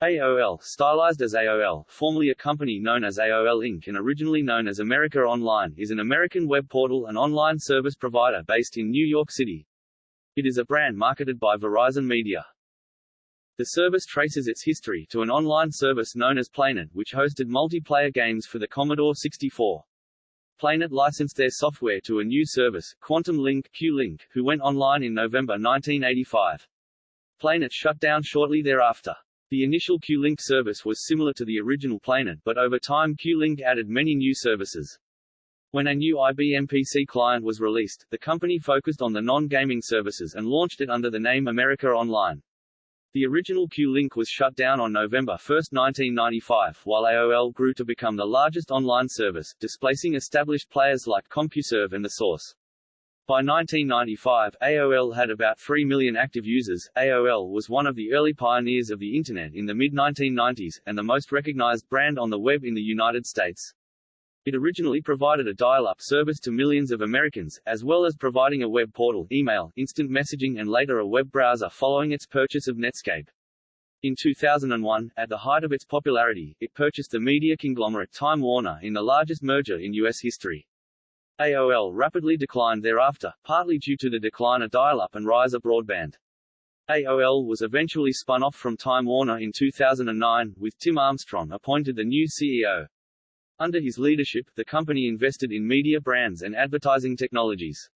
AOL, stylized as AOL, formerly a company known as AOL Inc. and originally known as America Online, is an American web portal and online service provider based in New York City. It is a brand marketed by Verizon Media. The service traces its history to an online service known as Playnet, which hosted multiplayer games for the Commodore 64. Playnet licensed their software to a new service, Quantum Link Q-Link, who went online in November 1985. Playnet shut down shortly thereafter. The initial Q-Link service was similar to the original Playnet, but over time Q-Link added many new services. When a new IBM PC client was released, the company focused on the non-gaming services and launched it under the name America Online. The original Q-Link was shut down on November 1, 1995, while AOL grew to become the largest online service, displacing established players like CompuServe and The Source. By 1995, AOL had about 3 million active users. AOL was one of the early pioneers of the Internet in the mid-1990s, and the most recognized brand on the web in the United States. It originally provided a dial-up service to millions of Americans, as well as providing a web portal, email, instant messaging and later a web browser following its purchase of Netscape. In 2001, at the height of its popularity, it purchased the media conglomerate Time Warner in the largest merger in U.S. history. AOL rapidly declined thereafter, partly due to the decline of dial-up and rise of broadband. AOL was eventually spun off from Time Warner in 2009, with Tim Armstrong appointed the new CEO. Under his leadership, the company invested in media brands and advertising technologies.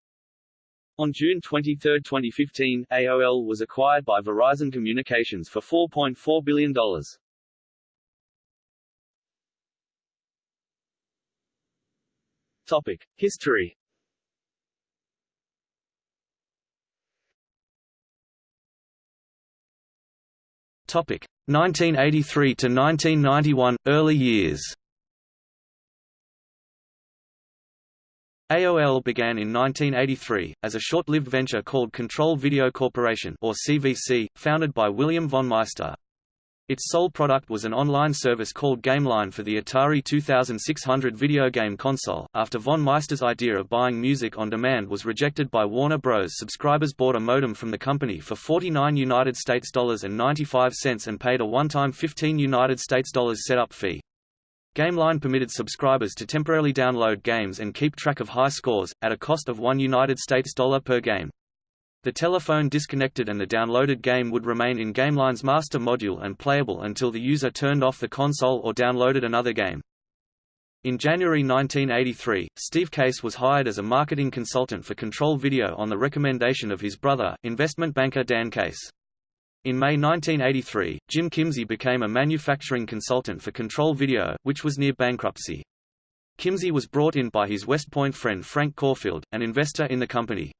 On June 23, 2015, AOL was acquired by Verizon Communications for $4.4 billion. Topic: History. Topic: 1983 to 1991 early years. AOL began in 1983, as a short-lived venture called Control Video Corporation or CVC, founded by William von Meister. Its sole product was an online service called GameLine for the Atari 2600 video game console. After von Meister's idea of buying music on demand was rejected by Warner Bros., subscribers bought a modem from the company for 49 United States dollars and 95 cents and paid a one-time 15 United States dollars setup fee. GameLine permitted subscribers to temporarily download games and keep track of high scores, at a cost of 1 United States dollar per game. The telephone disconnected and the downloaded game would remain in GameLine's master module and playable until the user turned off the console or downloaded another game. In January 1983, Steve Case was hired as a marketing consultant for Control Video on the recommendation of his brother, investment banker Dan Case. In May 1983, Jim Kimsey became a manufacturing consultant for Control Video, which was near bankruptcy. Kimsey was brought in by his West Point friend Frank Caufield, an investor in the company.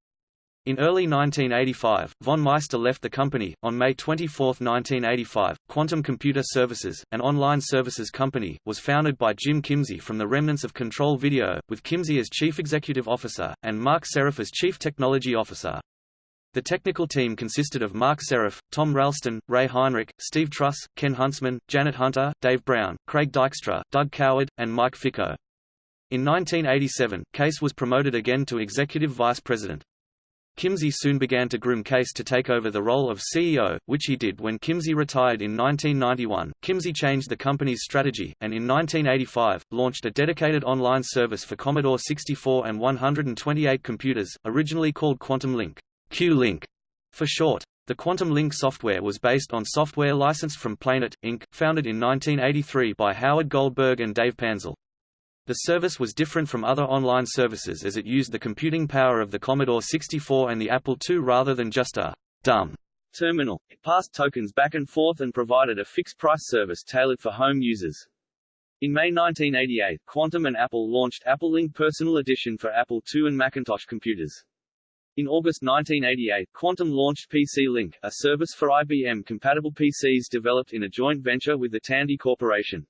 In early 1985, von Meister left the company. On May 24, 1985, Quantum Computer Services, an online services company, was founded by Jim Kimsey from the remnants of Control Video, with Kimsey as Chief Executive Officer, and Marc Seriff as Chief Technology Officer. The technical team consisted of Marc Seriff, Tom Ralston, Ray Heinrich, Steve Truss, Ken Huntsman, Janet Hunter, Dave Brown, Craig Dykstra, Doug Coward, and Mike Ficco. In 1987, Case was promoted again to Executive Vice President. Kimsey soon began to groom Case to take over the role of CEO, which he did when Kimsey retired in 1991. Kimsey changed the company's strategy, and in 1985, launched a dedicated online service for Commodore 64 and 128 computers, originally called Quantum Link, Q-Link for short. The Quantum Link software was based on software licensed from Playnet, Inc., founded in 1983 by Howard Goldberg and Dave Panzel. The service was different from other online services as it used the computing power of the Commodore 64 and the Apple II rather than just a dumb terminal. It passed tokens back and forth and provided a fixed-price service tailored for home users. In May 1988, Quantum and Apple launched Apple Link Personal Edition for Apple II and Macintosh computers. In August 1988, Quantum launched PC Link, a service for IBM-compatible PCs developed in a joint venture with the Tandy Corporation.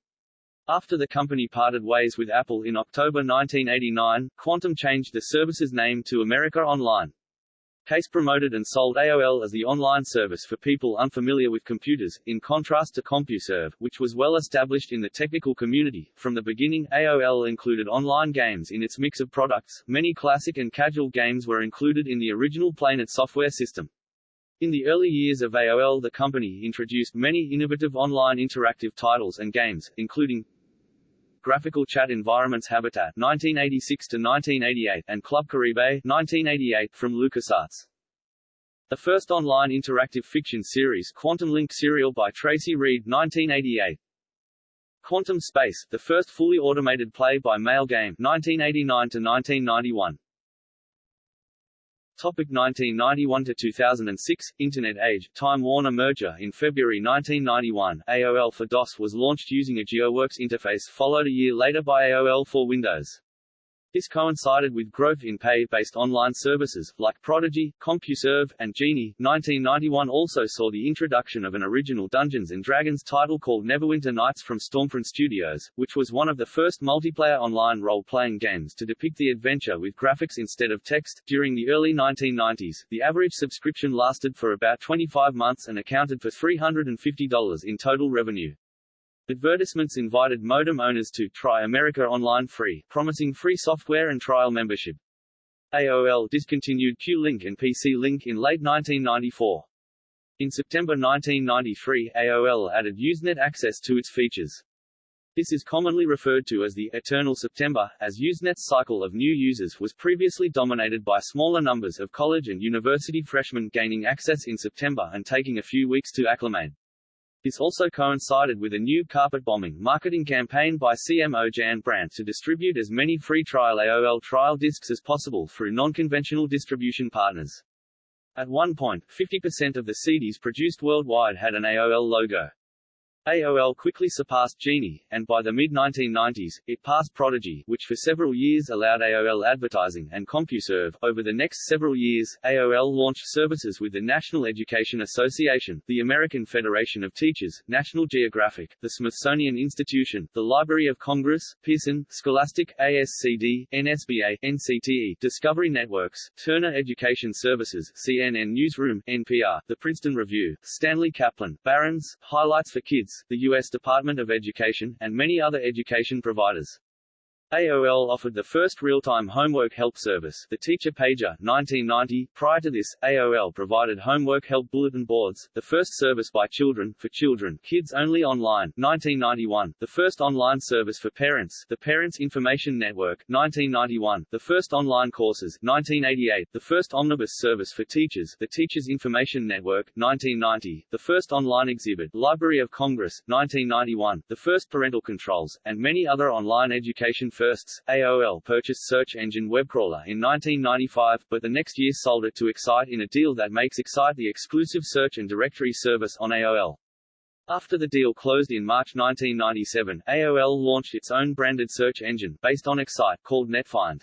After the company parted ways with Apple in October 1989, Quantum changed the service's name to America Online. Case promoted and sold AOL as the online service for people unfamiliar with computers, in contrast to CompuServe, which was well established in the technical community. From the beginning, AOL included online games in its mix of products. Many classic and casual games were included in the original Playnet software system. In the early years of AOL the company introduced many innovative online interactive titles and games, including Graphical Chat Environments Habitat 1986 to 1988 and Club Caribe 1988 from LucasArts. The first online interactive fiction series Quantum Link serial by Tracy Reed 1988. Quantum Space, the first fully automated play-by-mail game 1989 to 1991. Topic 1991 to 2006 Internet Age Time Warner merger In February 1991, AOL for DOS was launched using a GeoWorks interface followed a year later by AOL for Windows. This coincided with growth in pay-based online services, like Prodigy, CompuServe, and Genie. 1991 also saw the introduction of an original Dungeons & Dragons title called Neverwinter Nights from Stormfront Studios, which was one of the first multiplayer online role-playing games to depict the adventure with graphics instead of text. During the early 1990s, the average subscription lasted for about 25 months and accounted for $350 in total revenue. Advertisements invited modem owners to try America Online free, promising free software and trial membership. AOL discontinued Q-Link and PC-Link in late 1994. In September 1993, AOL added Usenet access to its features. This is commonly referred to as the eternal September, as Usenet's cycle of new users was previously dominated by smaller numbers of college and university freshmen gaining access in September and taking a few weeks to acclimate. This also coincided with a new carpet-bombing marketing campaign by CMO Jan Brandt to distribute as many free trial AOL trial discs as possible through non-conventional distribution partners. At one point, 50% of the CDs produced worldwide had an AOL logo. AOL quickly surpassed Genie, and by the mid-1990s, it passed Prodigy, which for several years allowed AOL advertising, and CompuServe. Over the next several years, AOL launched services with the National Education Association, the American Federation of Teachers, National Geographic, the Smithsonian Institution, the Library of Congress, Pearson, Scholastic, ASCD, NSBA, NCTE, Discovery Networks, Turner Education Services, CNN Newsroom, NPR, the Princeton Review, Stanley Kaplan, Barron's, Highlights for Kids, the U.S. Department of Education, and many other education providers. AOL offered the first real-time homework help service, the Teacher Pager, 1990. Prior to this, AOL provided homework help bulletin boards, the first service by children, for children, kids only online, 1991, the first online service for parents, the Parents Information Network, 1991, the first online courses, 1988, the first omnibus service for teachers, the Teachers Information Network, 1990, the first online exhibit, Library of Congress, 1991, the first parental controls, and many other online education firsts. AOL purchased search engine WebCrawler in 1995, but the next year sold it to Excite in a deal that makes Excite the exclusive search and directory service on AOL. After the deal closed in March 1997, AOL launched its own branded search engine, based on Excite, called NetFind.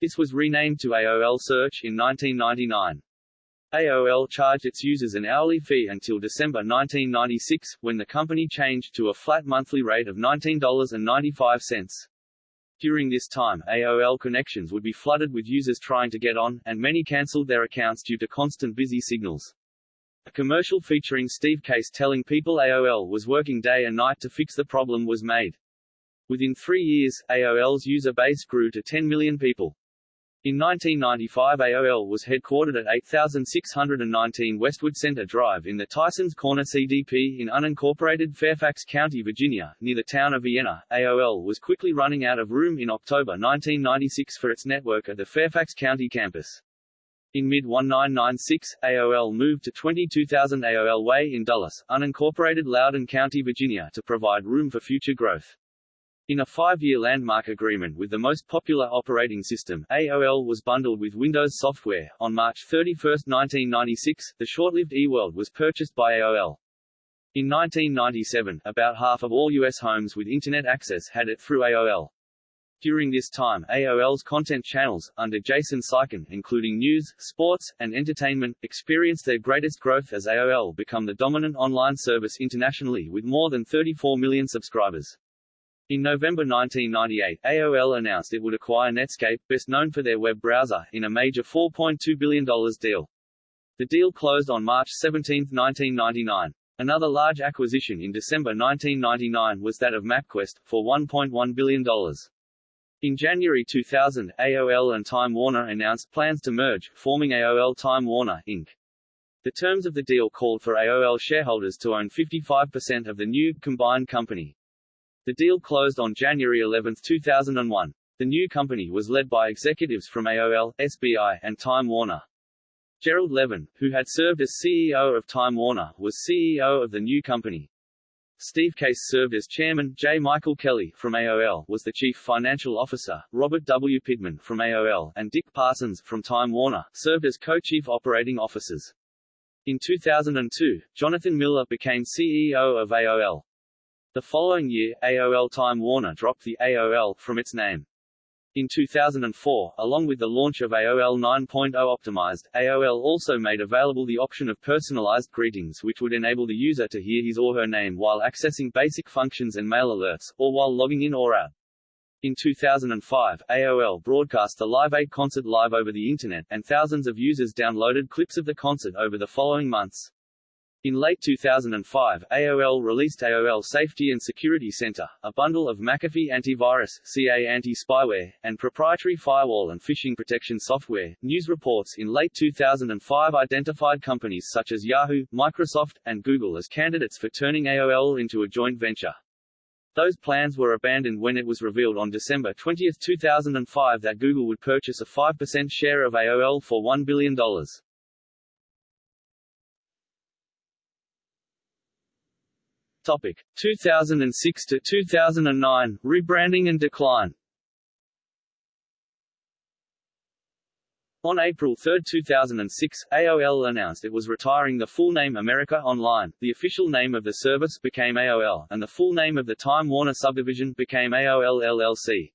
This was renamed to AOL Search in 1999. AOL charged its users an hourly fee until December 1996, when the company changed to a flat monthly rate of $19.95. During this time, AOL connections would be flooded with users trying to get on, and many cancelled their accounts due to constant busy signals. A commercial featuring Steve Case telling people AOL was working day and night to fix the problem was made. Within three years, AOL's user base grew to 10 million people. In 1995 AOL was headquartered at 8619 Westwood Center Drive in the Tysons Corner CDP in unincorporated Fairfax County, Virginia, near the town of Vienna. AOL was quickly running out of room in October 1996 for its network at the Fairfax County campus. In mid-1996, AOL moved to 22,000 AOL Way in Dulles, unincorporated Loudoun County, Virginia to provide room for future growth. In a five-year landmark agreement with the most popular operating system, AOL was bundled with Windows software. On March 31, 1996, the short-lived eWorld was purchased by AOL. In 1997, about half of all U.S. homes with Internet access had it through AOL. During this time, AOL's content channels, under Jason Seiken, including news, sports, and entertainment, experienced their greatest growth as AOL become the dominant online service internationally with more than 34 million subscribers. In November 1998, AOL announced it would acquire Netscape, best known for their web browser, in a major $4.2 billion deal. The deal closed on March 17, 1999. Another large acquisition in December 1999 was that of MapQuest, for $1.1 billion. In January 2000, AOL and Time Warner announced plans to merge, forming AOL Time Warner, Inc. The terms of the deal called for AOL shareholders to own 55% of the new, combined company. The deal closed on January 11, 2001. The new company was led by executives from AOL, SBI, and Time Warner. Gerald Levin, who had served as CEO of Time Warner, was CEO of the new company. Steve Case served as chairman, J. Michael Kelly, from AOL, was the chief financial officer, Robert W. Pittman, from AOL, and Dick Parsons, from Time Warner, served as co-chief operating officers. In 2002, Jonathan Miller became CEO of AOL. The following year, AOL Time Warner dropped the AOL from its name. In 2004, along with the launch of AOL 9.0 Optimized, AOL also made available the option of personalized greetings which would enable the user to hear his or her name while accessing basic functions and mail alerts, or while logging in or out. In 2005, AOL broadcast the Live Aid concert live over the Internet, and thousands of users downloaded clips of the concert over the following months. In late 2005, AOL released AOL Safety and Security Center, a bundle of McAfee antivirus, CA anti-spyware, and proprietary firewall and phishing protection software. News reports in late 2005 identified companies such as Yahoo, Microsoft, and Google as candidates for turning AOL into a joint venture. Those plans were abandoned when it was revealed on December 20, 2005 that Google would purchase a 5% share of AOL for $1 billion. Topic 2006 to 2009 rebranding and decline. On April 3, 2006, AOL announced it was retiring the full name America Online, the official name of the service became AOL, and the full name of the Time Warner subdivision became AOL LLC.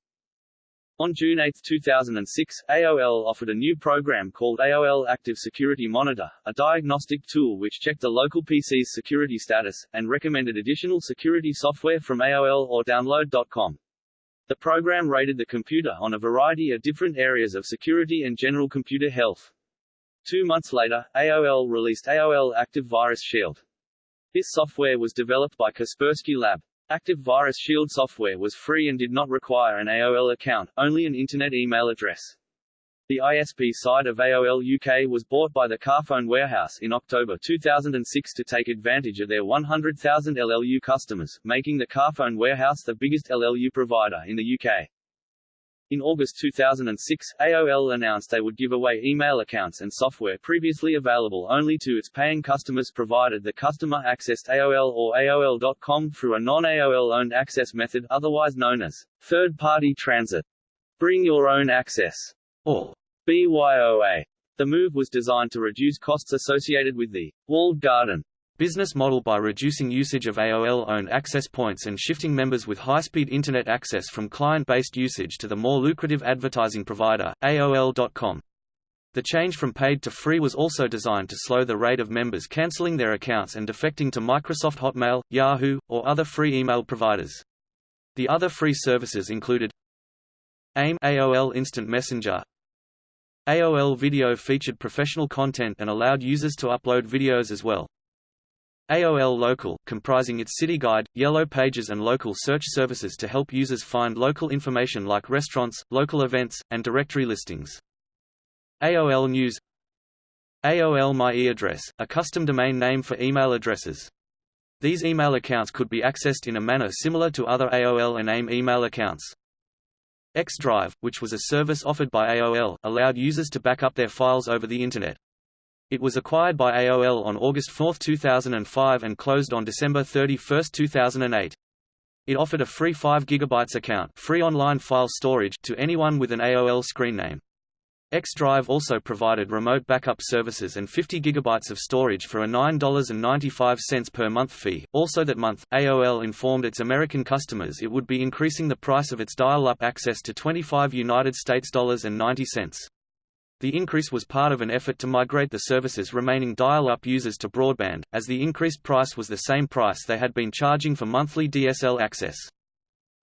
On June 8, 2006, AOL offered a new program called AOL Active Security Monitor, a diagnostic tool which checked a local PC's security status, and recommended additional security software from AOL or Download.com. The program rated the computer on a variety of different areas of security and general computer health. Two months later, AOL released AOL Active Virus Shield. This software was developed by Kaspersky Lab. Active Virus Shield software was free and did not require an AOL account, only an Internet email address. The ISP side of AOL UK was bought by the Carphone Warehouse in October 2006 to take advantage of their 100,000 LLU customers, making the Carphone Warehouse the biggest LLU provider in the UK. In August 2006, AOL announced they would give away email accounts and software previously available only to its paying customers provided the customer accessed AOL or AOL.com through a non-AOL-owned access method otherwise known as third-party transit. Bring your own access, or BYOA. The move was designed to reduce costs associated with the walled garden business model by reducing usage of AOL-owned access points and shifting members with high-speed Internet access from client-based usage to the more lucrative advertising provider, AOL.com. The change from paid to free was also designed to slow the rate of members cancelling their accounts and defecting to Microsoft Hotmail, Yahoo, or other free email providers. The other free services included AIM AOL Instant Messenger AOL Video featured professional content and allowed users to upload videos as well. AOL Local, comprising its City Guide, Yellow Pages and local search services to help users find local information like restaurants, local events, and directory listings. AOL News AOL My e-address, a custom domain name for email addresses. These email accounts could be accessed in a manner similar to other AOL and AIM email accounts. X-Drive, which was a service offered by AOL, allowed users to back up their files over the Internet. It was acquired by AOL on August 4, 2005 and closed on December 31, 2008. It offered a free 5 GB account free online file storage to anyone with an AOL screen name. X-Drive also provided remote backup services and 50 GB of storage for a $9.95 per month fee. Also that month, AOL informed its American customers it would be increasing the price of its dial-up access to 25 United States dollars and 90 cents. The increase was part of an effort to migrate the service's remaining dial-up users to broadband, as the increased price was the same price they had been charging for monthly DSL access.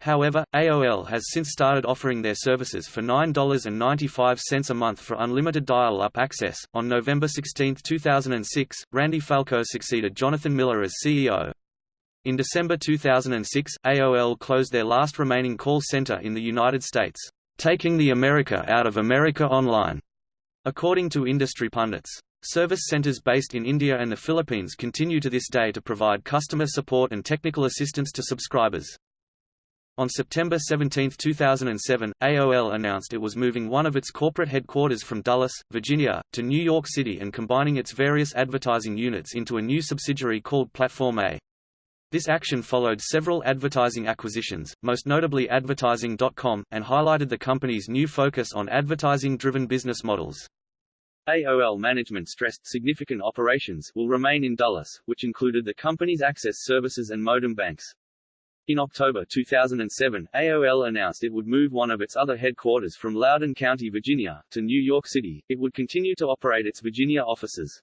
However, AOL has since started offering their services for $9.95 a month for unlimited dial-up access. On November 16, 2006, Randy Falco succeeded Jonathan Miller as CEO. In December 2006, AOL closed their last remaining call center in the United States, taking the America out of America Online. According to industry pundits, Service centers based in India and the Philippines continue to this day to provide customer support and technical assistance to subscribers. On September 17, 2007, AOL announced it was moving one of its corporate headquarters from Dulles, Virginia, to New York City and combining its various advertising units into a new subsidiary called Platform A. This action followed several advertising acquisitions, most notably Advertising.com, and highlighted the company's new focus on advertising-driven business models. AOL management stressed significant operations will remain in Dulles, which included the company's access services and modem banks. In October 2007, AOL announced it would move one of its other headquarters from Loudoun County, Virginia, to New York City. It would continue to operate its Virginia offices.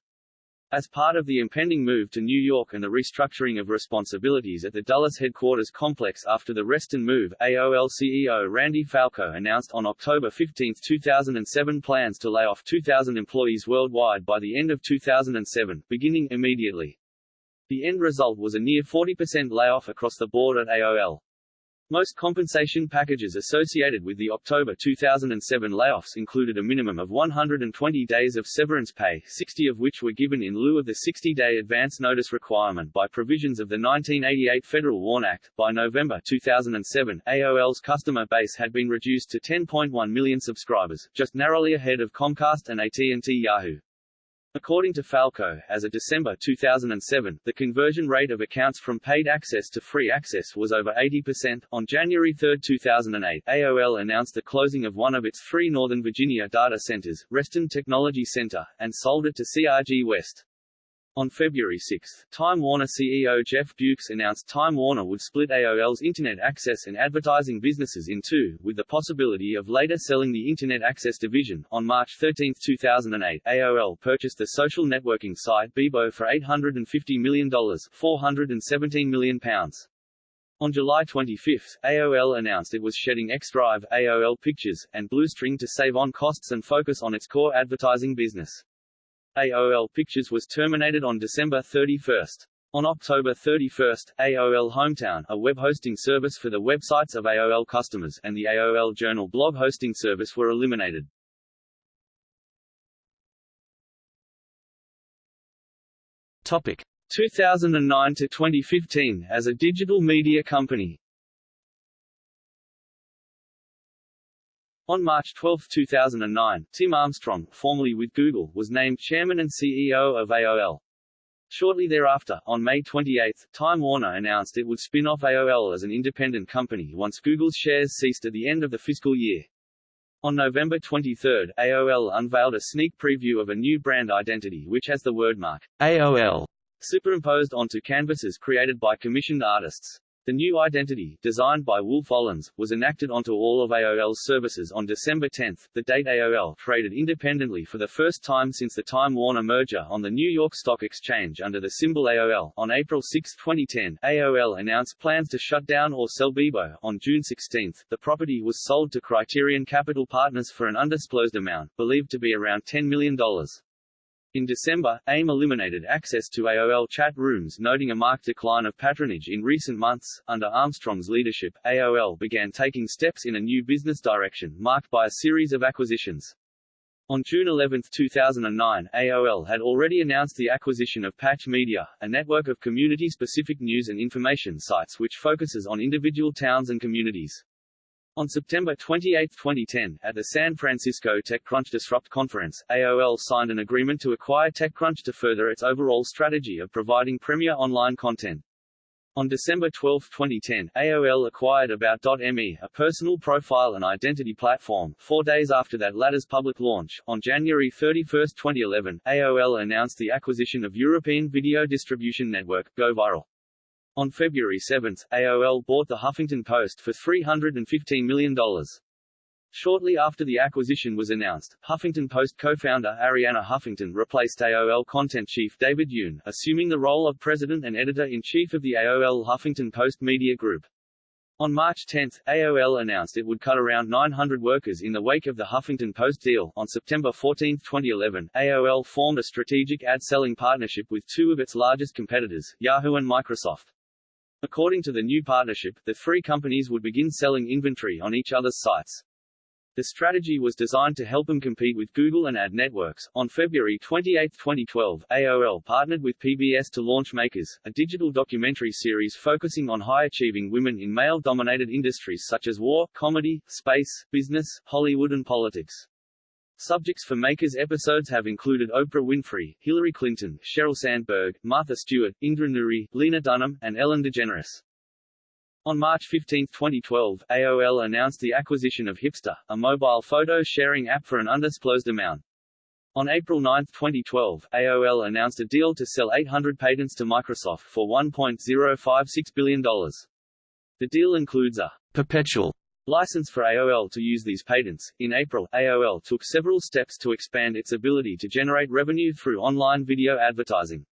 As part of the impending move to New York and the restructuring of responsibilities at the Dulles headquarters complex after the Reston move, AOL CEO Randy Falco announced on October 15, 2007 plans to lay off 2,000 employees worldwide by the end of 2007, beginning immediately. The end result was a near 40% layoff across the board at AOL. Most compensation packages associated with the October 2007 layoffs included a minimum of 120 days of severance pay 60 of which were given in lieu of the 60-day advance notice requirement by provisions of the 1988 Federal WARN Act. By November 2007, AOL's customer base had been reduced to 10.1 million subscribers, just narrowly ahead of Comcast and AT&T Yahoo. According to Falco, as of December 2007, the conversion rate of accounts from paid access to free access was over 80%. On January 3, 2008, AOL announced the closing of one of its three Northern Virginia data centers, Reston Technology Center, and sold it to CRG West. On February 6, Time Warner CEO Jeff Bewkes announced Time Warner would split AOL's Internet access and advertising businesses in two, with the possibility of later selling the Internet access division. On March 13, 2008, AOL purchased the social networking site Bebo for $850 million, 417 million pounds. On July 25, AOL announced it was shedding X-Drive, AOL Pictures, and Bluestring to save on costs and focus on its core advertising business. AOL Pictures was terminated on December 31. On October 31, AOL Hometown, a web hosting service for the websites of AOL customers, and the AOL Journal blog hosting service were eliminated. Topic 2009 to 2015 as a digital media company. On March 12, 2009, Tim Armstrong, formerly with Google, was named chairman and CEO of AOL. Shortly thereafter, on May 28, Time Warner announced it would spin off AOL as an independent company once Google's shares ceased at the end of the fiscal year. On November 23, AOL unveiled a sneak preview of a new brand identity which has the wordmark AOL superimposed onto canvases created by commissioned artists. The new identity, designed by Wolff Olins, was enacted onto all of AOL's services on December 10, the date AOL traded independently for the first time since the Time Warner merger on the New York Stock Exchange under the symbol AOL. On April 6, 2010, AOL announced plans to shut down or sell Bebo. On June 16, the property was sold to Criterion Capital Partners for an undisclosed amount, believed to be around $10 million. In December, AIM eliminated access to AOL chat rooms noting a marked decline of patronage in recent months. Under Armstrong's leadership, AOL began taking steps in a new business direction, marked by a series of acquisitions. On June 11, 2009, AOL had already announced the acquisition of Patch Media, a network of community-specific news and information sites which focuses on individual towns and communities. On September 28, 2010, at the San Francisco TechCrunch Disrupt conference, AOL signed an agreement to acquire TechCrunch to further its overall strategy of providing premier online content. On December 12, 2010, AOL acquired About.me, a personal profile and identity platform. Four days after that latter's public launch, on January 31, 2011, AOL announced the acquisition of European video distribution network, GoViral. On February 7, AOL bought the Huffington Post for $315 million. Shortly after the acquisition was announced, Huffington Post co-founder Arianna Huffington replaced AOL content chief David Eun, assuming the role of president and editor-in-chief of the AOL Huffington Post Media Group. On March 10, AOL announced it would cut around 900 workers in the wake of the Huffington Post deal. On September 14, 2011, AOL formed a strategic ad-selling partnership with two of its largest competitors, Yahoo and Microsoft. According to the new partnership, the three companies would begin selling inventory on each other's sites. The strategy was designed to help them compete with Google and ad networks. On February 28, 2012, AOL partnered with PBS to launch Makers, a digital documentary series focusing on high-achieving women in male-dominated industries such as war, comedy, space, business, Hollywood and politics. Subjects for Makers episodes have included Oprah Winfrey, Hillary Clinton, Sheryl Sandberg, Martha Stewart, Indra Nooyi, Lena Dunham, and Ellen DeGeneres. On March 15, 2012, AOL announced the acquisition of Hipster, a mobile photo-sharing app for an undisclosed amount. On April 9, 2012, AOL announced a deal to sell 800 patents to Microsoft for $1.056 billion. The deal includes a perpetual license for AOL to use these patents. In April, AOL took several steps to expand its ability to generate revenue through online video advertising.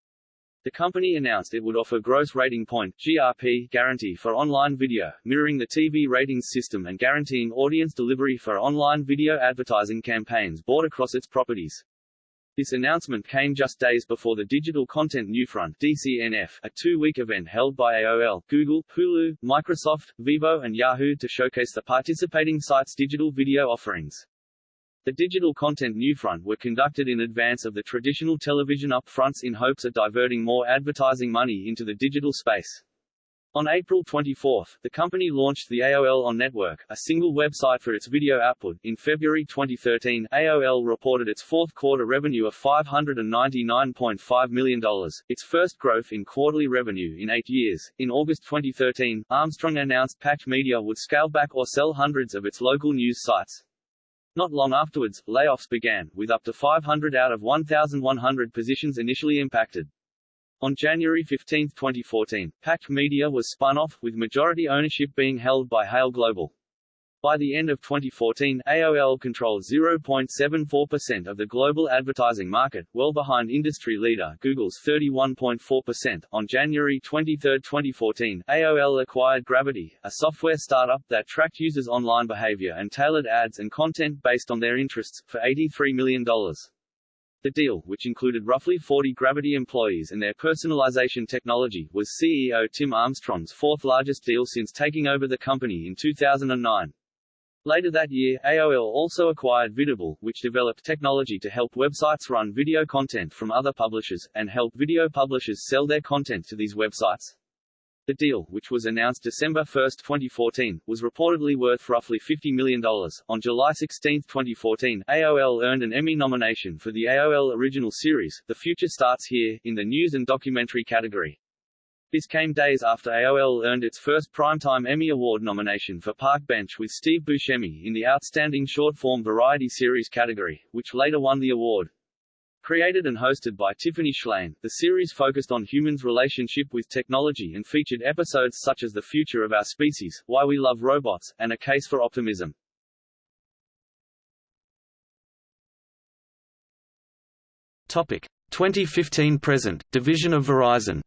The company announced it would offer gross rating point GRP guarantee for online video, mirroring the TV ratings system and guaranteeing audience delivery for online video advertising campaigns bought across its properties. This announcement came just days before the Digital Content Newfront DCNF, a two-week event held by AOL, Google, Hulu, Microsoft, Vevo and Yahoo to showcase the participating sites' digital video offerings. The digital content Newfront were conducted in advance of the traditional television upfronts in hopes of diverting more advertising money into the digital space. On April 24, the company launched the AOL On Network, a single website for its video output. In February 2013, AOL reported its fourth quarter revenue of $599.5 million, its first growth in quarterly revenue in eight years. In August 2013, Armstrong announced Patch Media would scale back or sell hundreds of its local news sites. Not long afterwards, layoffs began, with up to 500 out of 1,100 positions initially impacted. On January 15, 2014, Patch Media was spun off, with majority ownership being held by Hale Global. By the end of 2014, AOL controlled 0.74% of the global advertising market, well behind industry leader Google's 31.4%. On January 23, 2014, AOL acquired Gravity, a software startup that tracked users' online behavior and tailored ads and content based on their interests, for $83 million. The deal, which included roughly 40 Gravity employees and their personalization technology, was CEO Tim Armstrong's fourth largest deal since taking over the company in 2009. Later that year, AOL also acquired Vidible, which developed technology to help websites run video content from other publishers, and help video publishers sell their content to these websites. The deal, which was announced December 1, 2014, was reportedly worth roughly $50 million. On July 16, 2014, AOL earned an Emmy nomination for the AOL Original Series, The Future Starts Here, in the News and Documentary category. This came days after AOL earned its first Primetime Emmy Award nomination for Park Bench with Steve Buscemi in the Outstanding Short-Form Variety Series category, which later won the award. Created and hosted by Tiffany Shlain, the series focused on humans' relationship with technology and featured episodes such as The Future of Our Species, Why We Love Robots, and A Case for Optimism. Topic 2015 present, division of Verizon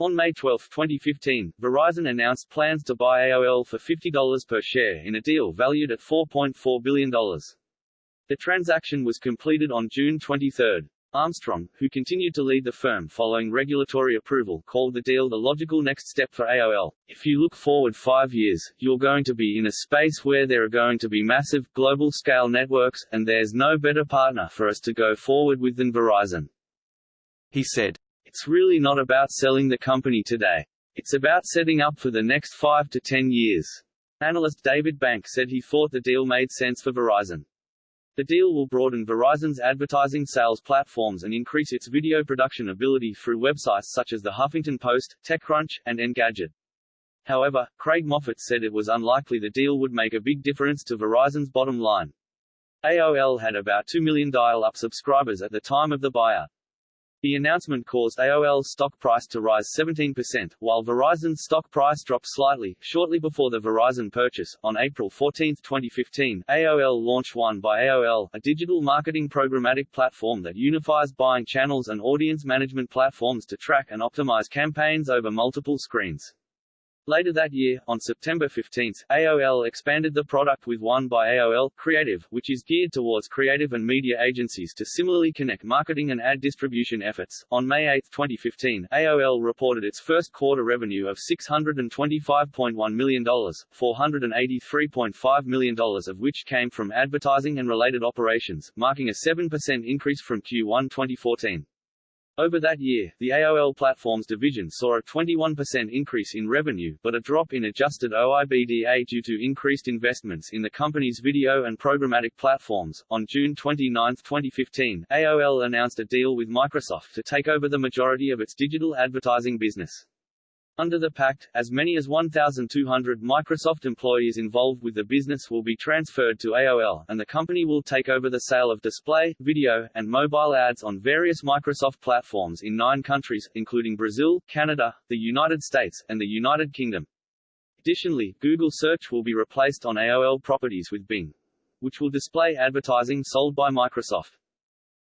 On May 12, 2015, Verizon announced plans to buy AOL for $50 per share in a deal valued at $4.4 billion. The transaction was completed on June 23. Armstrong, who continued to lead the firm following regulatory approval, called the deal the logical next step for AOL. If you look forward five years, you're going to be in a space where there are going to be massive, global-scale networks, and there's no better partner for us to go forward with than Verizon. He said. It's really not about selling the company today. It's about setting up for the next five to ten years. Analyst David Bank said he thought the deal made sense for Verizon. The deal will broaden Verizon's advertising sales platforms and increase its video production ability through websites such as The Huffington Post, TechCrunch, and Engadget. However, Craig Moffett said it was unlikely the deal would make a big difference to Verizon's bottom line. AOL had about 2 million dial-up subscribers at the time of the buyout. The announcement caused AOL's stock price to rise 17%, while Verizon's stock price dropped slightly. Shortly before the Verizon purchase, on April 14, 2015, AOL launched One by AOL, a digital marketing programmatic platform that unifies buying channels and audience management platforms to track and optimize campaigns over multiple screens. Later that year, on September 15, AOL expanded the product with One by AOL Creative, which is geared towards creative and media agencies to similarly connect marketing and ad distribution efforts. On May 8, 2015, AOL reported its first quarter revenue of $625.1 million, $483.5 million of which came from advertising and related operations, marking a 7% increase from Q1 2014. Over that year, the AOL Platforms division saw a 21% increase in revenue, but a drop in adjusted OIBDA due to increased investments in the company's video and programmatic platforms. On June 29, 2015, AOL announced a deal with Microsoft to take over the majority of its digital advertising business. Under the pact, as many as 1,200 Microsoft employees involved with the business will be transferred to AOL, and the company will take over the sale of display, video, and mobile ads on various Microsoft platforms in nine countries, including Brazil, Canada, the United States, and the United Kingdom. Additionally, Google Search will be replaced on AOL properties with Bing, which will display advertising sold by Microsoft.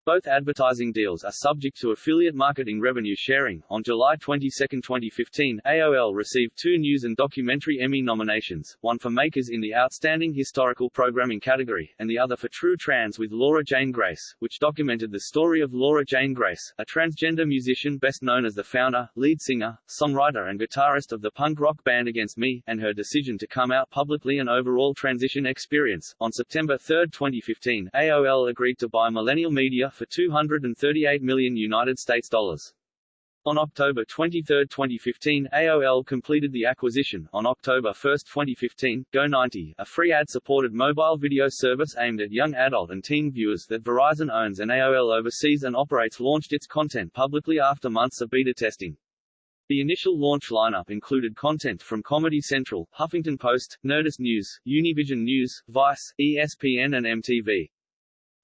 Both advertising deals are subject to affiliate marketing revenue sharing. On July 22, 2015, AOL received two news and documentary Emmy nominations, one for Makers in the Outstanding Historical Programming category, and the other for True Trans with Laura Jane Grace, which documented the story of Laura Jane Grace, a transgender musician best known as the founder, lead singer, songwriter and guitarist of the punk rock band Against Me, and her decision to come out publicly and overall transition experience. On September 3, 2015, AOL agreed to buy Millennial Media for 238 million United States dollars. On October 23, 2015, AOL completed the acquisition. On October 1, 2015, Go90, a free ad-supported mobile video service aimed at young adult and teen viewers that Verizon owns and AOL oversees and operates launched its content publicly after months of beta testing. The initial launch lineup included content from Comedy Central, Huffington Post, Nerdist News, Univision News, Vice, ESPN and MTV.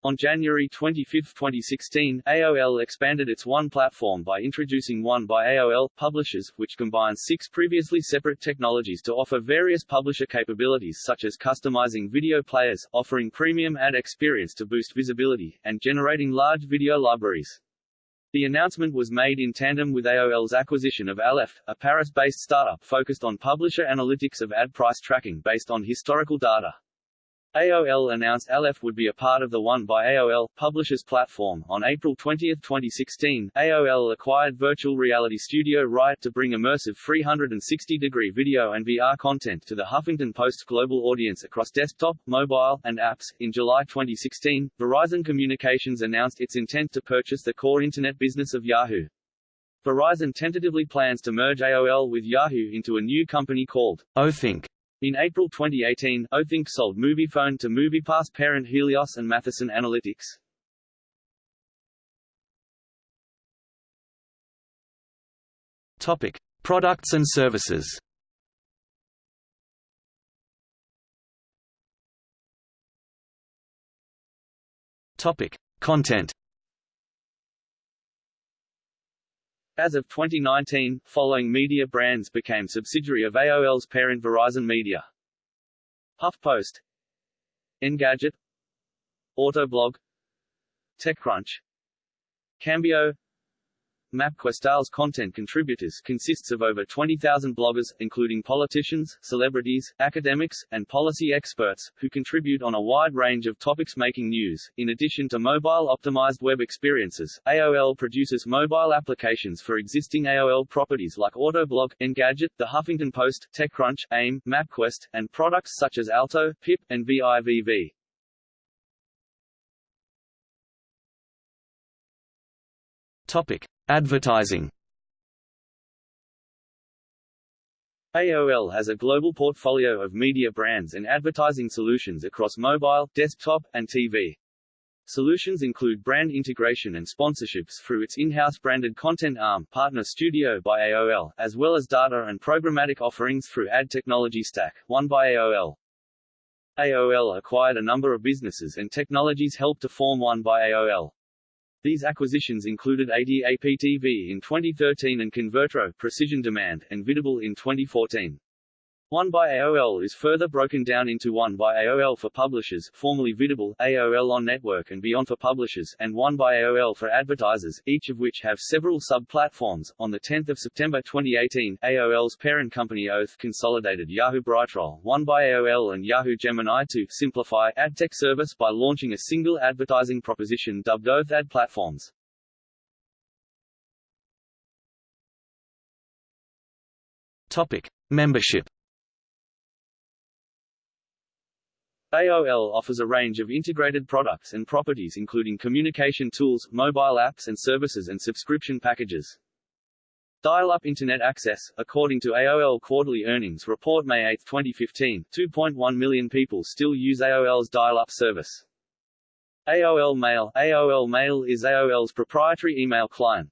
On January 25, 2016, AOL expanded its One platform by introducing One by AOL Publishers, which combines six previously separate technologies to offer various publisher capabilities such as customizing video players, offering premium ad experience to boost visibility, and generating large video libraries. The announcement was made in tandem with AOL's acquisition of Aleph, a Paris-based startup focused on publisher analytics of ad price tracking based on historical data. AOL announced Aleph would be a part of the One by AOL Publishers platform. On April 20, 2016, AOL acquired virtual reality studio Riot to bring immersive 360-degree video and VR content to the Huffington Post global audience across desktop, mobile, and apps. In July 2016, Verizon Communications announced its intent to purchase the core internet business of Yahoo. Verizon tentatively plans to merge AOL with Yahoo into a new company called Othink. In April 2018, Oath Inc. sold Moviefone to MoviePass parent Helios and Matheson Analytics. Topic: Products and services. Topic: Content. As of 2019, following media brands became subsidiary of AOL's parent Verizon Media. HuffPost Engadget Autoblog TechCrunch Cambio MapQuest content contributors consists of over 20,000 bloggers, including politicians, celebrities, academics, and policy experts, who contribute on a wide range of topics making news. In addition to mobile-optimized web experiences, AOL produces mobile applications for existing AOL properties like Autoblog, Engadget, The Huffington Post, TechCrunch, AIM, MapQuest, and products such as Alto, PIP, and VIVV. Topic: Advertising. AOL has a global portfolio of media brands and advertising solutions across mobile, desktop, and TV. Solutions include brand integration and sponsorships through its in-house branded content arm, Partner Studio by AOL, as well as data and programmatic offerings through Ad Technology Stack, One by AOL. AOL acquired a number of businesses and technologies helped to form One by AOL. These acquisitions included Adap.tv in 2013 and Convertro Precision Demand and Vidible in 2014. One by AOL is further broken down into One by AOL for publishers, formerly Vidible, AOL on Network and Beyond for publishers, and One by AOL for advertisers, each of which have several sub-platforms. On the 10th of September 2018, AOL's parent company Oath consolidated Yahoo Brightroll, One by AOL and Yahoo Gemini to simplify AdTech service by launching a single advertising proposition dubbed Oath Ad Platforms. Topic: Membership AOL offers a range of integrated products and properties including communication tools, mobile apps and services and subscription packages. Dial-up Internet access, according to AOL Quarterly Earnings Report May 8, 2015, 2.1 million people still use AOL's dial-up service. AOL Mail AOL Mail is AOL's proprietary email client.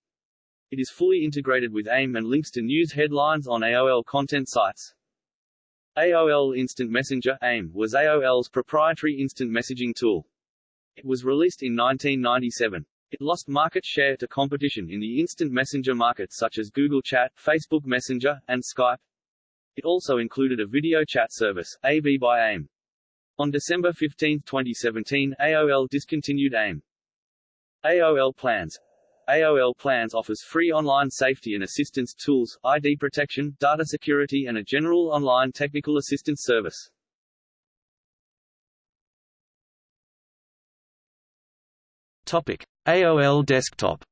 It is fully integrated with AIM and links to news headlines on AOL content sites. AOL Instant Messenger AIM was AOL's proprietary instant messaging tool. It was released in 1997. It lost market share to competition in the instant messenger market such as Google Chat, Facebook Messenger, and Skype. It also included a video chat service, AV by AIM. On December 15, 2017, AOL discontinued AIM. AOL Plans AOL Plans offers free online safety and assistance tools, ID protection, data security and a general online technical assistance service. Topic: AOL Desktop.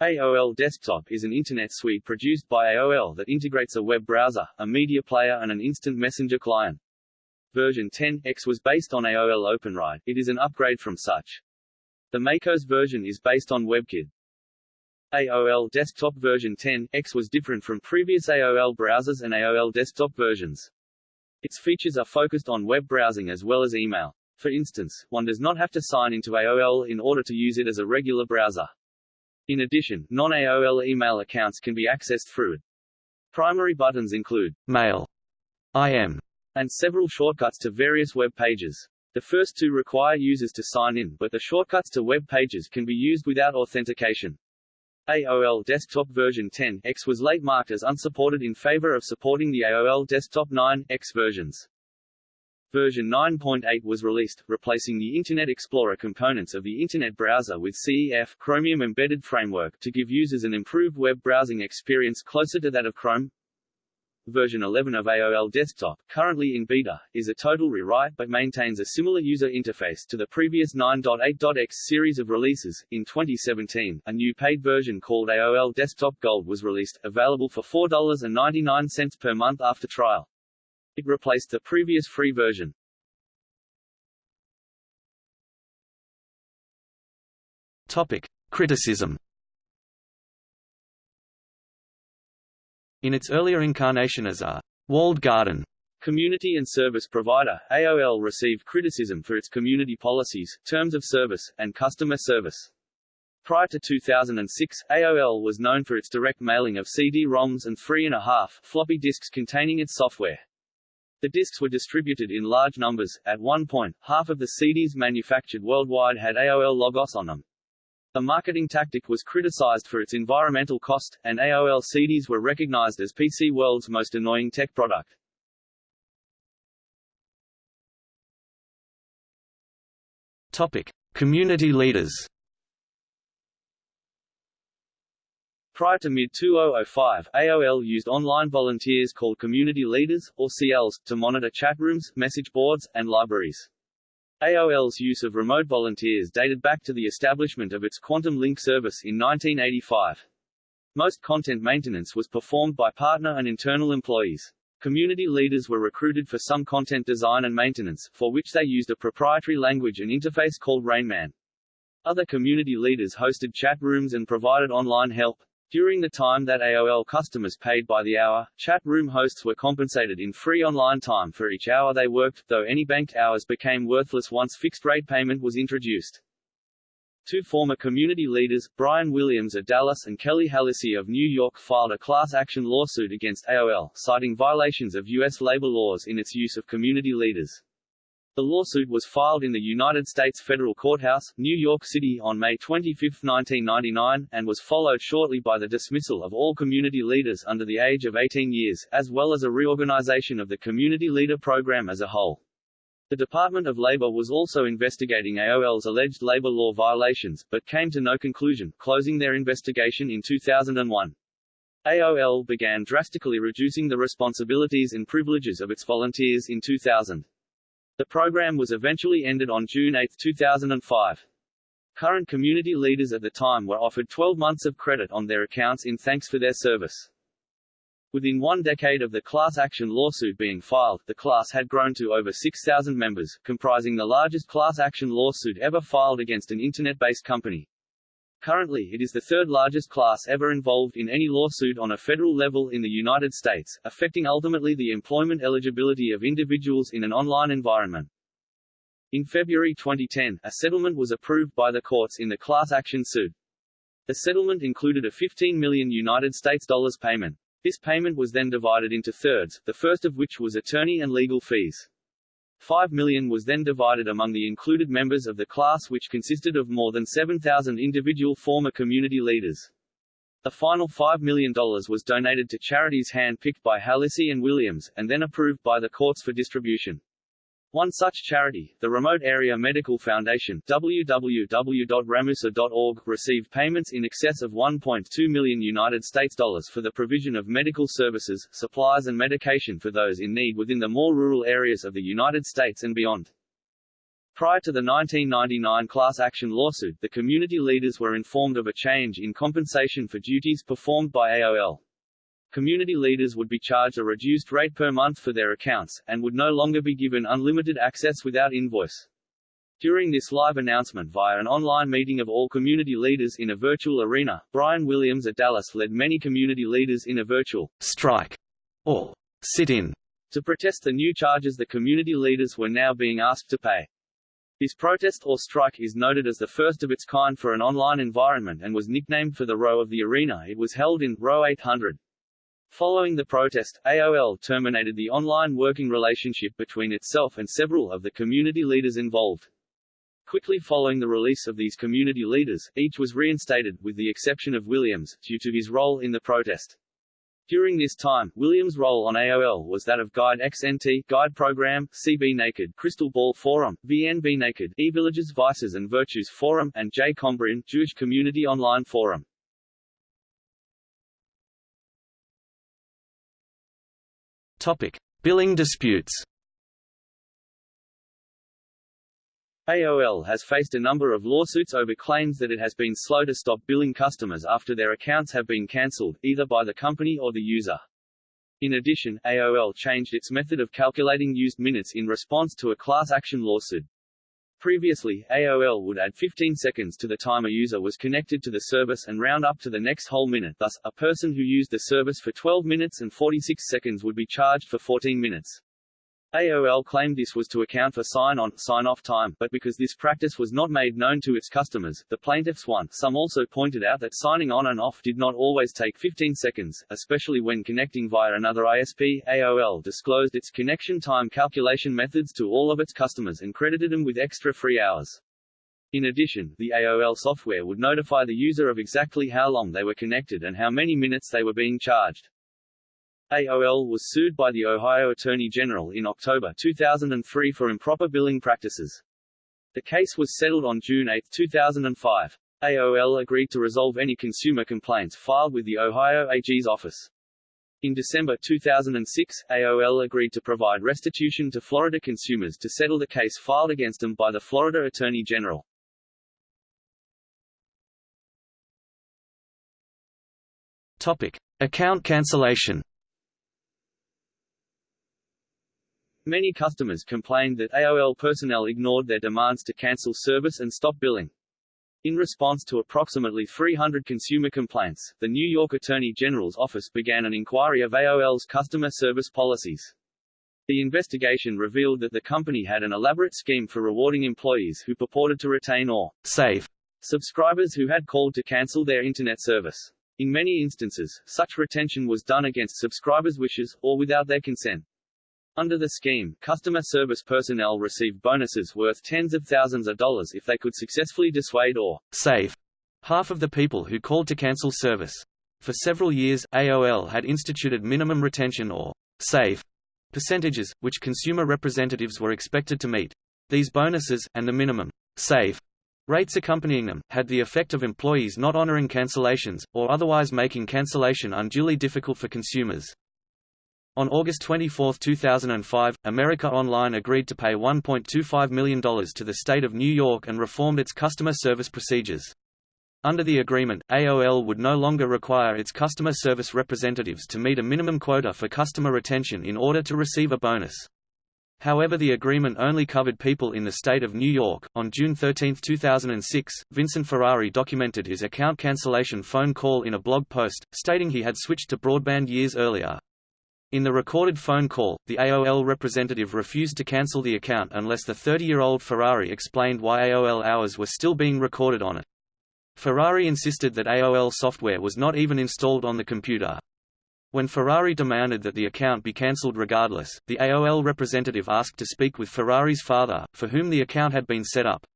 AOL Desktop is an Internet suite produced by AOL that integrates a web browser, a media player and an instant messenger client. Version 10X was based on AOL OpenRide, it is an upgrade from such. The macOS version is based on WebKit. AOL Desktop version 10X was different from previous AOL browsers and AOL desktop versions. Its features are focused on web browsing as well as email. For instance, one does not have to sign into AOL in order to use it as a regular browser. In addition, non-AOL email accounts can be accessed through it. Primary buttons include Mail, IM, and several shortcuts to various web pages. The first two require users to sign in, but the shortcuts to web pages can be used without authentication. AOL Desktop version 10X was late marked as unsupported in favor of supporting the AOL Desktop 9X versions. Version 9.8 was released, replacing the Internet Explorer components of the Internet browser with CEF Chromium Embedded Framework to give users an improved web browsing experience closer to that of Chrome. Version 11 of AOL Desktop, currently in beta, is a total rewrite but maintains a similar user interface to the previous 9.8.x series of releases. In 2017, a new paid version called AOL Desktop Gold was released, available for $4.99 per month after trial. It replaced the previous free version. Topic: Criticism In its earlier incarnation as a walled garden community and service provider, AOL received criticism for its community policies, terms of service, and customer service. Prior to 2006, AOL was known for its direct mailing of CD-ROMs and 3.5 floppy disks containing its software. The disks were distributed in large numbers. At one point, half of the CDs manufactured worldwide had AOL logos on them. The marketing tactic was criticized for its environmental cost, and AOL CDs were recognized as PC World's most annoying tech product. Topic: Community leaders. Prior to mid-2005, AOL used online volunteers called community leaders, or CLs, to monitor chat rooms, message boards, and libraries. AOL's use of remote volunteers dated back to the establishment of its Quantum Link service in 1985. Most content maintenance was performed by partner and internal employees. Community leaders were recruited for some content design and maintenance, for which they used a proprietary language and interface called Rainman. Other community leaders hosted chat rooms and provided online help. During the time that AOL customers paid by the hour, chat room hosts were compensated in free online time for each hour they worked, though any banked hours became worthless once fixed-rate payment was introduced. Two former community leaders, Brian Williams of Dallas and Kelly Hallisey of New York filed a class action lawsuit against AOL, citing violations of U.S. labor laws in its use of community leaders. The lawsuit was filed in the United States Federal Courthouse, New York City on May 25, 1999, and was followed shortly by the dismissal of all community leaders under the age of 18 years, as well as a reorganization of the community leader program as a whole. The Department of Labor was also investigating AOL's alleged labor law violations, but came to no conclusion, closing their investigation in 2001. AOL began drastically reducing the responsibilities and privileges of its volunteers in 2000. The program was eventually ended on June 8, 2005. Current community leaders at the time were offered 12 months of credit on their accounts in thanks for their service. Within one decade of the class action lawsuit being filed, the class had grown to over 6,000 members, comprising the largest class action lawsuit ever filed against an Internet-based company. Currently it is the third largest class ever involved in any lawsuit on a federal level in the United States, affecting ultimately the employment eligibility of individuals in an online environment. In February 2010, a settlement was approved by the courts in the class action suit. The settlement included a 15 million United States dollars payment. This payment was then divided into thirds, the first of which was attorney and legal fees. 5 million was then divided among the included members of the class which consisted of more than 7,000 individual former community leaders. The final $5 million was donated to charities hand-picked by Hallisey and Williams, and then approved by the courts for distribution. One such charity, the Remote Area Medical Foundation www.ramusa.org, received payments in excess of 1.2 million United States dollars for the provision of medical services, supplies and medication for those in need within the more rural areas of the United States and beyond. Prior to the 1999 class action lawsuit, the community leaders were informed of a change in compensation for duties performed by AOL community leaders would be charged a reduced rate per month for their accounts, and would no longer be given unlimited access without invoice. During this live announcement via an online meeting of all community leaders in a virtual arena, Brian Williams at Dallas led many community leaders in a virtual strike or sit-in to protest the new charges the community leaders were now being asked to pay. This protest or strike is noted as the first of its kind for an online environment and was nicknamed for the row of the arena it was held in, row 800. Following the protest, AOL terminated the online working relationship between itself and several of the community leaders involved. Quickly following the release of these community leaders, each was reinstated, with the exception of Williams, due to his role in the protest. During this time, Williams' role on AOL was that of Guide XNT, Guide Program, CB Naked, Crystal Ball Forum, VNB Naked, eVillages Vices and Virtues Forum, and J. Combrin, Jewish Community Online Forum. Topic: Billing disputes. AOL has faced a number of lawsuits over claims that it has been slow to stop billing customers after their accounts have been cancelled, either by the company or the user. In addition, AOL changed its method of calculating used minutes in response to a class action lawsuit. Previously, AOL would add 15 seconds to the time a user was connected to the service and round up to the next whole minute thus, a person who used the service for 12 minutes and 46 seconds would be charged for 14 minutes. AOL claimed this was to account for sign-on, sign-off time, but because this practice was not made known to its customers, the plaintiffs won. Some also pointed out that signing on and off did not always take 15 seconds, especially when connecting via another ISP. AOL disclosed its connection time calculation methods to all of its customers and credited them with extra free hours. In addition, the AOL software would notify the user of exactly how long they were connected and how many minutes they were being charged. AOL was sued by the Ohio Attorney General in October 2003 for improper billing practices. The case was settled on June 8, 2005. AOL agreed to resolve any consumer complaints filed with the Ohio AG's office. In December 2006, AOL agreed to provide restitution to Florida consumers to settle the case filed against them by the Florida Attorney General. Topic: Account cancellation. Many customers complained that AOL personnel ignored their demands to cancel service and stop billing. In response to approximately 300 consumer complaints, the New York Attorney General's office began an inquiry of AOL's customer service policies. The investigation revealed that the company had an elaborate scheme for rewarding employees who purported to retain or save subscribers who had called to cancel their Internet service. In many instances, such retention was done against subscribers' wishes, or without their consent. Under the scheme, customer service personnel received bonuses worth tens of thousands of dollars if they could successfully dissuade or save half of the people who called to cancel service. For several years, AOL had instituted minimum retention or save percentages, which consumer representatives were expected to meet. These bonuses, and the minimum save rates accompanying them, had the effect of employees not honoring cancellations, or otherwise making cancellation unduly difficult for consumers. On August 24, 2005, America Online agreed to pay $1.25 million to the state of New York and reformed its customer service procedures. Under the agreement, AOL would no longer require its customer service representatives to meet a minimum quota for customer retention in order to receive a bonus. However, the agreement only covered people in the state of New York. On June 13, 2006, Vincent Ferrari documented his account cancellation phone call in a blog post, stating he had switched to broadband years earlier. In the recorded phone call, the AOL representative refused to cancel the account unless the 30-year-old Ferrari explained why AOL hours were still being recorded on it. Ferrari insisted that AOL software was not even installed on the computer. When Ferrari demanded that the account be cancelled regardless, the AOL representative asked to speak with Ferrari's father, for whom the account had been set up.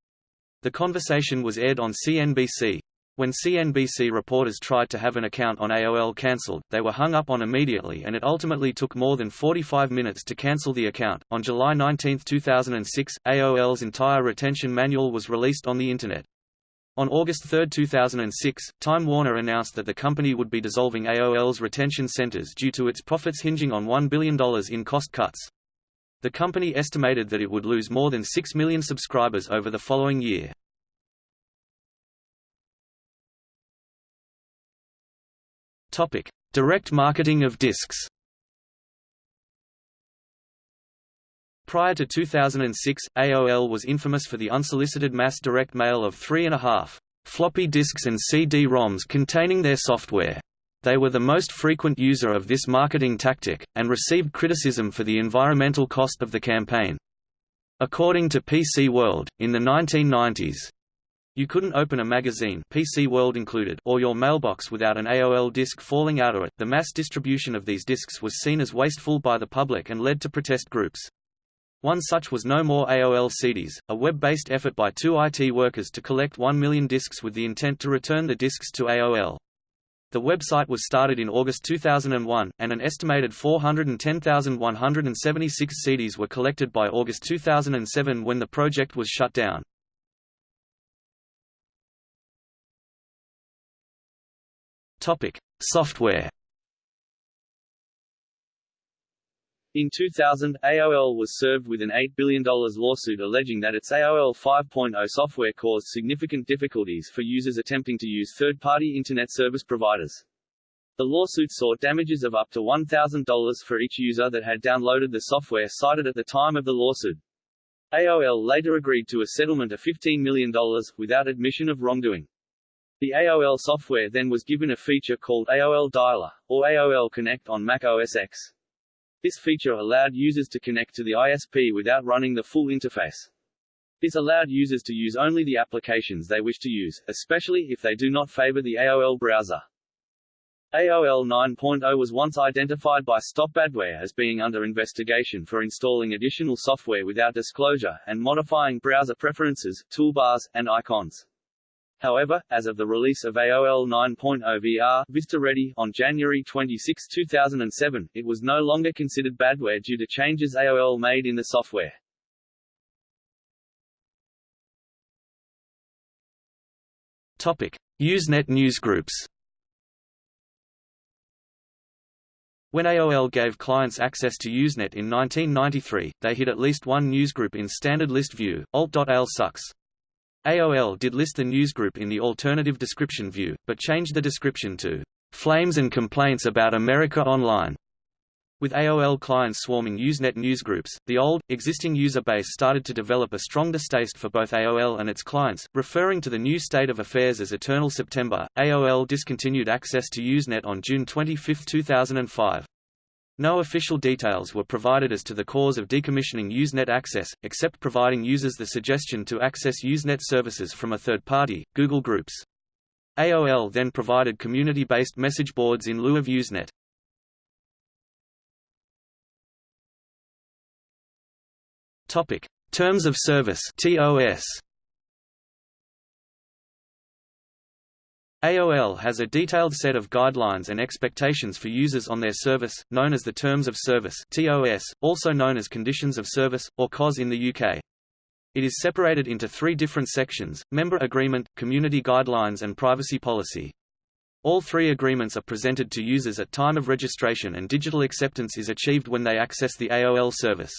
The conversation was aired on CNBC. When CNBC reporters tried to have an account on AOL cancelled, they were hung up on immediately and it ultimately took more than 45 minutes to cancel the account. On July 19, 2006, AOL's entire retention manual was released on the Internet. On August 3, 2006, Time Warner announced that the company would be dissolving AOL's retention centers due to its profits hinging on $1 billion in cost cuts. The company estimated that it would lose more than 6 million subscribers over the following year. Topic: Direct marketing of discs. Prior to 2006, AOL was infamous for the unsolicited mass direct mail of three and a half floppy disks and CD-ROMs containing their software. They were the most frequent user of this marketing tactic, and received criticism for the environmental cost of the campaign. According to PC World, in the 1990s, you couldn't open a magazine PC World included or your mailbox without an AOL disc falling out of it. The mass distribution of these discs was seen as wasteful by the public and led to protest groups. One such was No More AOL CDs, a web-based effort by two IT workers to collect 1 million discs with the intent to return the discs to AOL. The website was started in August 2001, and an estimated 410,176 CDs were collected by August 2007 when the project was shut down. Topic: Software. In 2000, AOL was served with an $8 billion lawsuit alleging that its AOL 5.0 software caused significant difficulties for users attempting to use third-party Internet service providers. The lawsuit sought damages of up to $1,000 for each user that had downloaded the software cited at the time of the lawsuit. AOL later agreed to a settlement of $15 million, without admission of wrongdoing. The AOL software then was given a feature called AOL Dialer, or AOL Connect on Mac OS X. This feature allowed users to connect to the ISP without running the full interface. This allowed users to use only the applications they wish to use, especially if they do not favor the AOL browser. AOL 9.0 was once identified by StopBadware as being under investigation for installing additional software without disclosure, and modifying browser preferences, toolbars, and icons. However, as of the release of AOL 9.0 VR Vista Ready on January 26, 2007, it was no longer considered badware due to changes AOL made in the software. Topic: Usenet newsgroups. When AOL gave clients access to Usenet in 1993, they hid at least one newsgroup in standard list view, alt.aol sucks. AOL did list the newsgroup in the alternative description view, but changed the description to "...flames and complaints about America Online." With AOL clients swarming Usenet newsgroups, the old, existing user base started to develop a strong distaste for both AOL and its clients, referring to the new state of affairs as Eternal September. AOL discontinued access to Usenet on June 25, 2005. No official details were provided as to the cause of decommissioning Usenet access, except providing users the suggestion to access Usenet services from a third party, Google Groups. AOL then provided community-based message boards in lieu of Usenet. Topic: Terms of Service. AOL has a detailed set of guidelines and expectations for users on their service, known as the Terms of Service, also known as Conditions of Service or COS in the UK. It is separated into three different sections: Member Agreement, Community Guidelines and Privacy Policy. All three agreements are presented to users at time of registration and digital acceptance is achieved when they access the AOL service.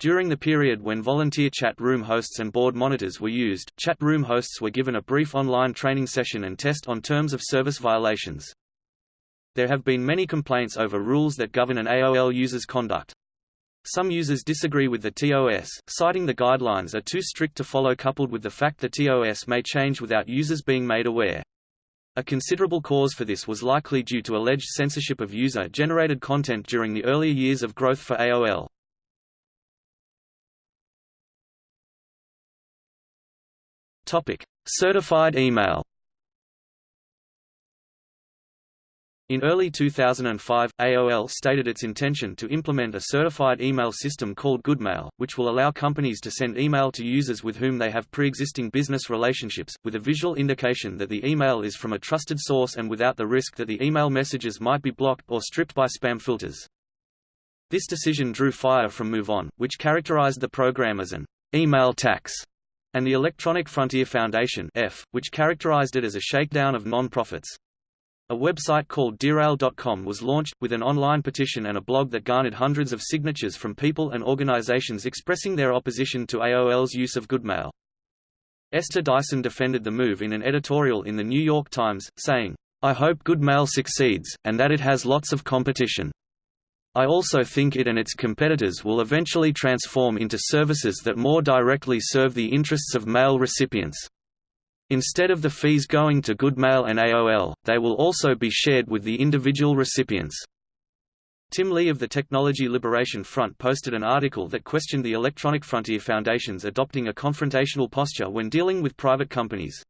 During the period when volunteer chat room hosts and board monitors were used, chat room hosts were given a brief online training session and test on terms of service violations. There have been many complaints over rules that govern an AOL user's conduct. Some users disagree with the TOS, citing the guidelines are too strict to follow coupled with the fact the TOS may change without users being made aware. A considerable cause for this was likely due to alleged censorship of user-generated content during the earlier years of growth for AOL. Topic: Certified email. In early 2005, AOL stated its intention to implement a certified email system called Goodmail, which will allow companies to send email to users with whom they have pre-existing business relationships, with a visual indication that the email is from a trusted source and without the risk that the email messages might be blocked or stripped by spam filters. This decision drew fire from MoveOn, which characterized the program as an email tax and the Electronic Frontier Foundation F, which characterized it as a shakedown of non-profits. A website called DearAOL.com was launched, with an online petition and a blog that garnered hundreds of signatures from people and organizations expressing their opposition to AOL's use of Goodmail. Esther Dyson defended the move in an editorial in The New York Times, saying, I hope Goodmail succeeds, and that it has lots of competition. I also think it and its competitors will eventually transform into services that more directly serve the interests of mail recipients. Instead of the fees going to Goodmail and AOL, they will also be shared with the individual recipients. Tim Lee of the Technology Liberation Front posted an article that questioned the Electronic Frontier Foundation's adopting a confrontational posture when dealing with private companies.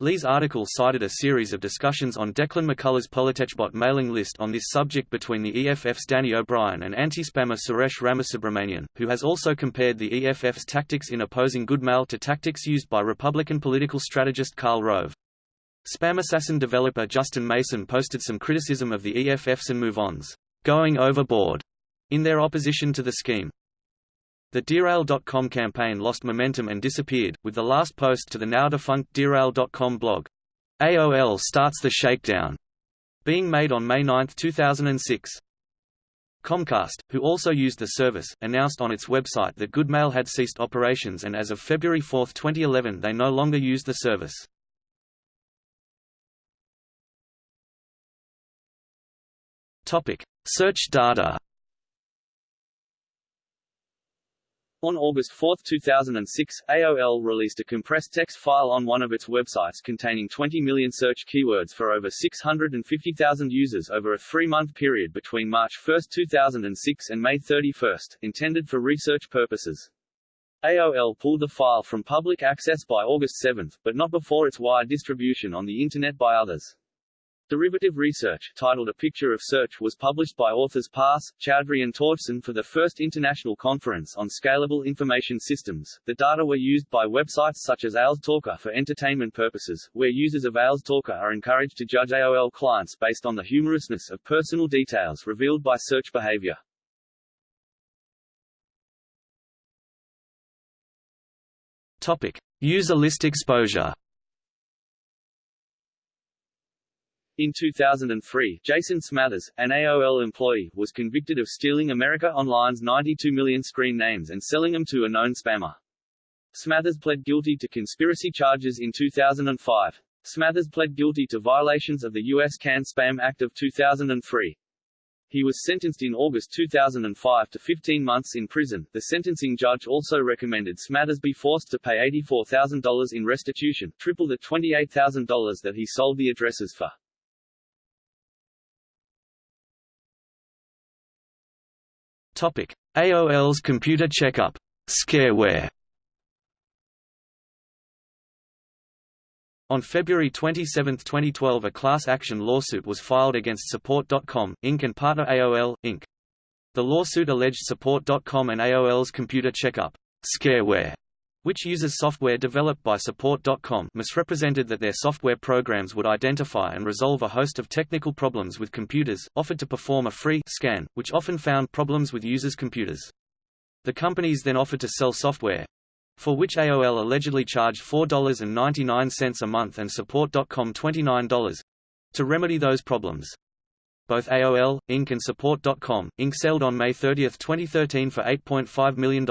Lee's article cited a series of discussions on Declan McCullagh Politechbot mailing list on this subject between the EFF's Danny O'Brien and anti-spammer Suresh Ramasubramanian, who has also compared the EFF's tactics in opposing Goodmail to tactics used by Republican political strategist Karl Rove. SpamAssassin developer Justin Mason posted some criticism of the EFF's and MoveOn's going overboard in their opposition to the scheme. The DearAOL.com campaign lost momentum and disappeared, with the last post to the now-defunct DearAOL.com blog, AOL starts the shakedown, being made on May 9, 2006. Comcast, who also used the service, announced on its website that Goodmail had ceased operations and as of February 4, 2011 they no longer use the service. Search data On August 4, 2006, AOL released a compressed text file on one of its websites containing 20 million search keywords for over 650,000 users over a three-month period between March 1, 2006 and May 31, intended for research purposes. AOL pulled the file from public access by August 7, but not before its wide distribution on the Internet by others. Derivative research, titled A Picture of Search was published by authors Pass, Chowdhury and Torgeson for the first international conference on scalable information systems. The data were used by websites such as AOLstalker for entertainment purposes, where users of AOLstalker are encouraged to judge AOL clients based on the humorousness of personal details revealed by search behavior. Topic: User list exposure. In 2003, Jason Smathers, an AOL employee, was convicted of stealing America Online's 92 million screen names and selling them to a known spammer. Smathers pled guilty to conspiracy charges in 2005. Smathers pled guilty to violations of the U.S. CAN-SPAM Act of 2003. He was sentenced in August 2005 to 15 months in prison. The sentencing judge also recommended Smathers be forced to pay $84,000 in restitution, triple the $28,000 that he sold the addresses for. Topic: AOL's computer checkup scareware. On February 27, 2012 a class action lawsuit was filed against Support.com, Inc. and partner AOL, Inc. The lawsuit alleged Support.com and AOL's computer checkup scareware which uses software developed by Support.com misrepresented that their software programs would identify and resolve a host of technical problems with computers, offered to perform a free scan, which often found problems with users' computers. The companies then offered to sell software, for which AOL allegedly charged $4.99 a month and Support.com $29 to remedy those problems. Both AOL, Inc. and Support.com, Inc. sold on May 30, 2013 for $8.5 million.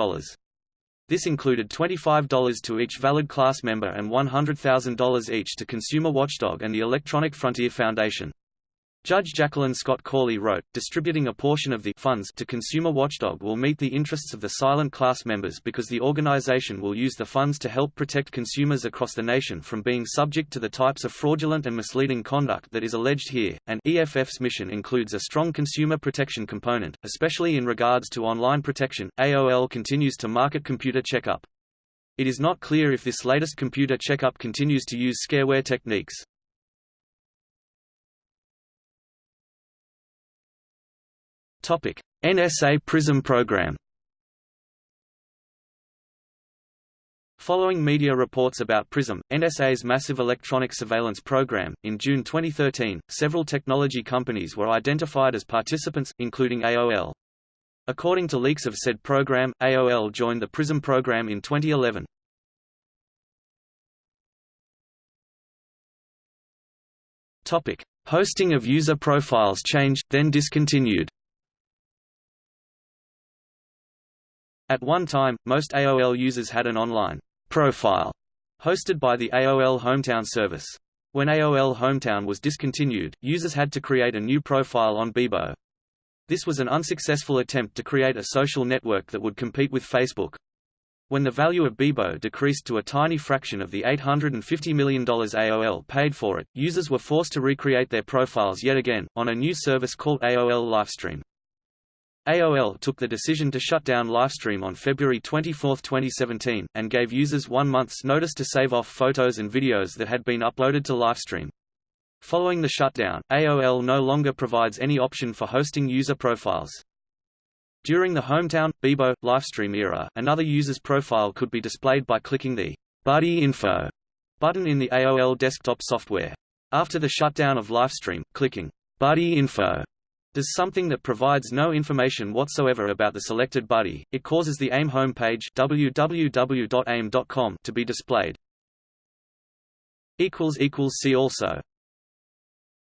This included $25 to each valid class member and $100,000 each to Consumer Watchdog and the Electronic Frontier Foundation. Judge Jacqueline Scott Corley wrote, distributing a portion of the funds to Consumer Watchdog will meet the interests of the silent class members because the organization will use the funds to help protect consumers across the nation from being subject to the types of fraudulent and misleading conduct that is alleged here, and EFF's mission includes a strong consumer protection component, especially in regards to online protection. AOL continues to market Computer Checkup. It is not clear if this latest Computer Checkup continues to use scareware techniques. NSA PRISM program. Following media reports about PRISM, NSA's massive electronic surveillance program, in June 2013, several technology companies were identified as participants, including AOL. According to leaks of said program, AOL joined the PRISM program in 2011. Topic: Hosting of user profiles changed, then discontinued. At one time, most AOL users had an online profile hosted by the AOL Hometown service. When AOL Hometown was discontinued, users had to create a new profile on Bebo. This was an unsuccessful attempt to create a social network that would compete with Facebook. When the value of Bebo decreased to a tiny fraction of the $850 million AOL paid for it, users were forced to recreate their profiles yet again, on a new service called AOL Lifestream. AOL took the decision to shut down Lifestream on February 24, 2017, and gave users one month's notice to save off photos and videos that had been uploaded to Lifestream. Following the shutdown, AOL no longer provides any option for hosting user profiles. During the Hometown, Bebo, Lifestream era, another user's profile could be displayed by clicking the Buddy Info button in the AOL desktop software. After the shutdown of Lifestream, clicking Buddy Info does something that provides no information whatsoever about the selected buddy, it causes the AIM homepage www.aim.com to be displayed. See also